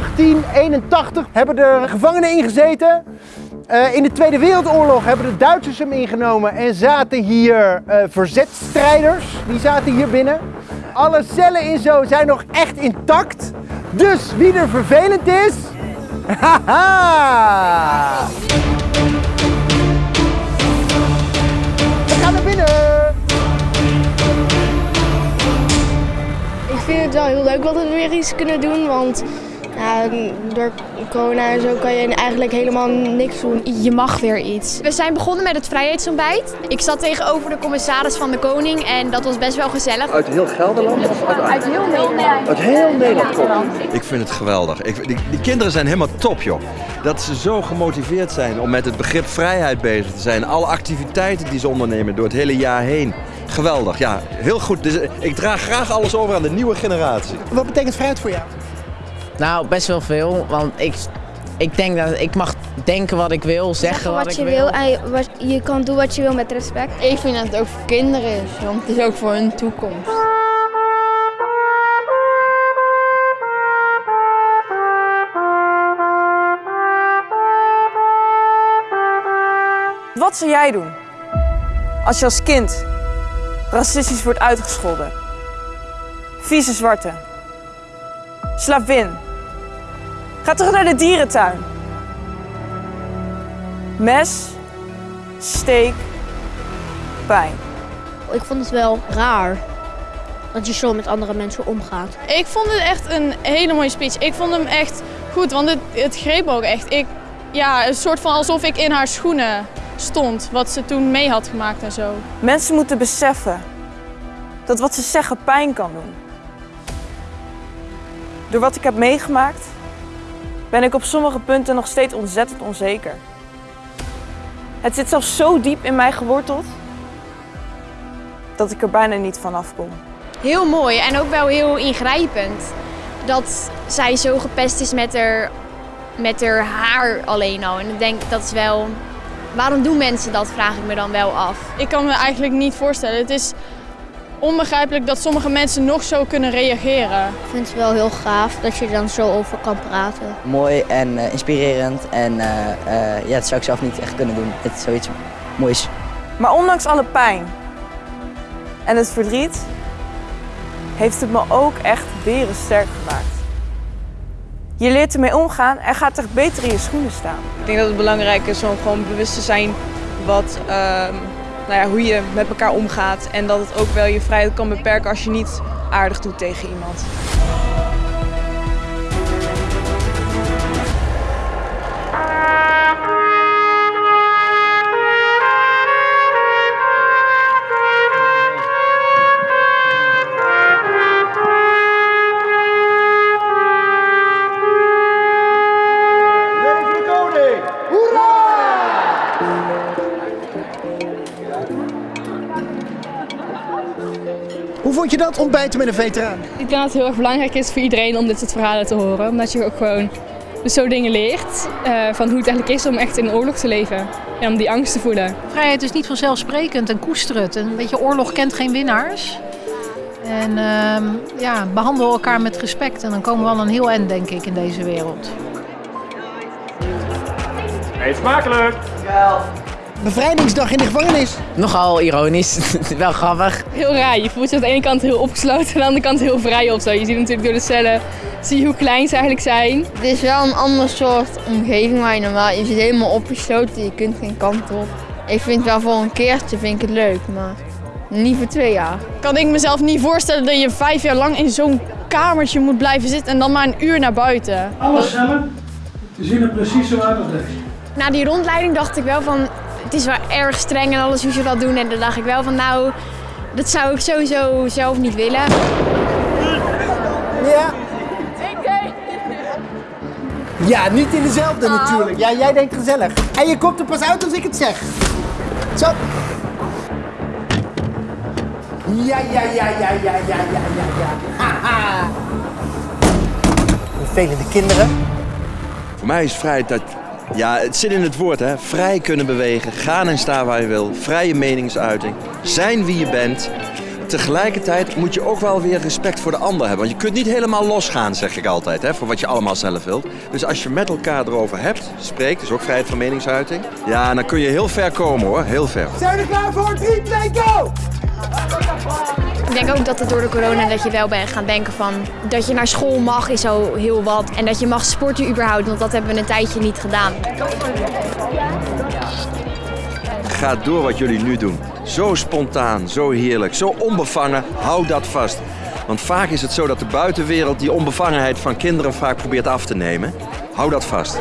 Vanaf 1881 hebben er gevangenen ingezeten. Uh, in de Tweede Wereldoorlog hebben de Duitsers hem ingenomen en zaten hier uh, verzetstrijders. Die zaten hier binnen. Alle cellen in zo zijn nog echt intact. Dus wie er vervelend is... Haha! We gaan naar binnen! Ik vind het wel heel leuk dat we weer iets kunnen doen, want ja, door corona en zo kan je eigenlijk helemaal niks doen. Je mag weer iets. We zijn begonnen met het vrijheidsontbijt. Ik zat tegenover de commissaris van de Koning en dat was best wel gezellig. Uit heel Gelderland? Of uit, uit heel Nederland. Uit heel Nederland Ik vind het geweldig. Ik, die, die kinderen zijn helemaal top, joh. Dat ze zo gemotiveerd zijn om met het begrip vrijheid bezig te zijn. Alle activiteiten die ze ondernemen door het hele jaar heen. Geweldig, ja, heel goed. Dus ik draag graag alles over aan de nieuwe generatie. Wat betekent vrijheid voor jou? Nou, best wel veel. Want ik, ik denk dat ik mag denken wat ik wil, zeggen, wat, wat, je ik wil. En je, wat, je kan doen wat je wil met respect. Ik vind dat het ook voor kinderen is, want het is ook voor hun toekomst. Wat zou jij doen als je als kind racistisch wordt uitgescholden? Vieze zwarte. Slavin. Ga terug naar de dierentuin. Mes, steek, pijn. Ik vond het wel raar dat je zo met andere mensen omgaat. Ik vond het echt een hele mooie speech. Ik vond hem echt goed, want het, het greep ook echt. Ik, ja, een soort van alsof ik in haar schoenen stond, wat ze toen mee had gemaakt en zo. Mensen moeten beseffen dat wat ze zeggen pijn kan doen. Door wat ik heb meegemaakt, ben ik op sommige punten nog steeds ontzettend onzeker. Het zit zelfs zo diep in mij geworteld dat ik er bijna niet van afkom. Heel mooi en ook wel heel ingrijpend. Dat zij zo gepest is met haar, met haar haar alleen al. En ik denk dat is wel. Waarom doen mensen dat, vraag ik me dan wel af. Ik kan me eigenlijk niet voorstellen. Het is onbegrijpelijk dat sommige mensen nog zo kunnen reageren. Ik vind het wel heel gaaf dat je er dan zo over kan praten. Mooi en uh, inspirerend en uh, uh, ja, dat zou ik zelf niet echt kunnen doen. Het is zoiets moois. Maar ondanks alle pijn en het verdriet heeft het me ook echt sterk gemaakt. Je leert ermee omgaan en gaat echt beter in je schoenen staan. Ik denk dat het belangrijk is om gewoon bewust te zijn wat nou ja, hoe je met elkaar omgaat. En dat het ook wel je vrijheid kan beperken als je niet aardig doet tegen iemand. Hoe vond je dat, ontbijten met een veteraan? Ik denk dat het heel erg belangrijk is voor iedereen om dit soort verhalen te horen. Omdat je ook gewoon dus zo dingen leert uh, van hoe het eigenlijk is om echt in een oorlog te leven. En om die angst te voelen. Vrijheid is niet vanzelfsprekend en koester het. En weet je, oorlog kent geen winnaars. En uh, ja, behandel elkaar met respect en dan komen we al een heel eind, denk ik, in deze wereld. Eet smakelijk! Ja. Bevrijdingsdag in de gevangenis. Nogal ironisch, wel grappig. Heel raar, je voelt je aan de ene kant heel opgesloten en aan de andere kant heel vrij of zo. Je ziet natuurlijk door de cellen, zie je hoe klein ze eigenlijk zijn. Het is wel een ander soort omgeving waar je normaal, je zit helemaal opgesloten, je kunt geen kant op. Ik vind wel voor een keertje vind ik het leuk, maar niet voor twee jaar. Kan ik mezelf niet voorstellen dat je vijf jaar lang in zo'n kamertje moet blijven zitten en dan maar een uur naar buiten. Alle cellen zien er precies zo uit als deze. Na die rondleiding dacht ik wel van, het is wel erg streng en alles hoe ze dat doen. En dan dacht ik wel van nou, dat zou ik sowieso zelf niet willen. Ja. Ja, niet in dezelfde oh. natuurlijk. Ja, jij denkt gezellig. En je komt er pas uit als ik het zeg. Zo. Ja, ja, ja, ja, ja, ja, ja, ja, ja. Haha. Vervelende kinderen. Voor mij is vrijheid dat ja, het zit in het woord, hè. Vrij kunnen bewegen, gaan en staan waar je wil, vrije meningsuiting, zijn wie je bent. tegelijkertijd moet je ook wel weer respect voor de ander hebben. Want je kunt niet helemaal losgaan, zeg ik altijd, hè, voor wat je allemaal zelf wilt. Dus als je met elkaar erover hebt, spreekt, dus ook vrijheid van meningsuiting. Ja, dan kun je heel ver komen hoor, heel ver. Zijn we klaar voor? 3, 2, go! Ik denk ook dat het door de corona dat je wel bent gaan denken van dat je naar school mag is zo heel wat. En dat je mag sporten überhaupt, want dat hebben we een tijdje niet gedaan. Ga door wat jullie nu doen. Zo spontaan, zo heerlijk, zo onbevangen. Hou dat vast. Want vaak is het zo dat de buitenwereld die onbevangenheid van kinderen vaak probeert af te nemen. Hou dat vast.